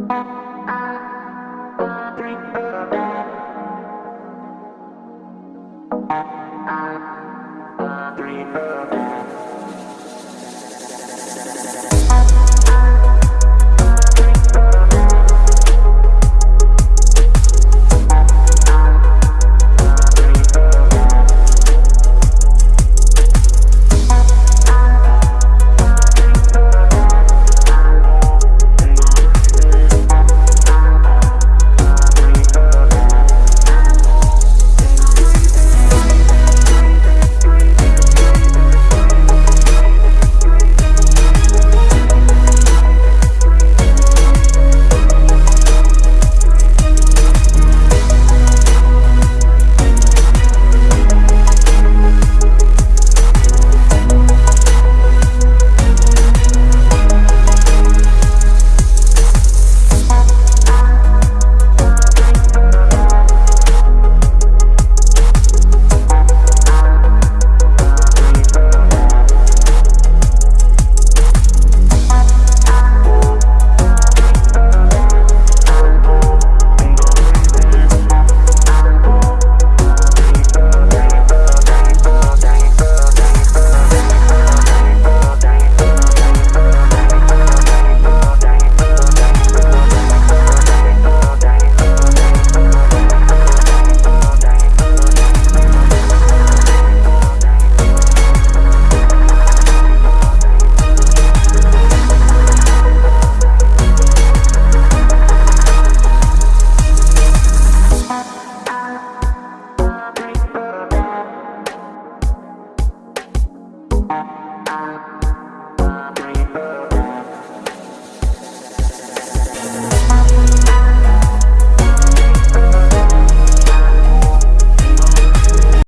Música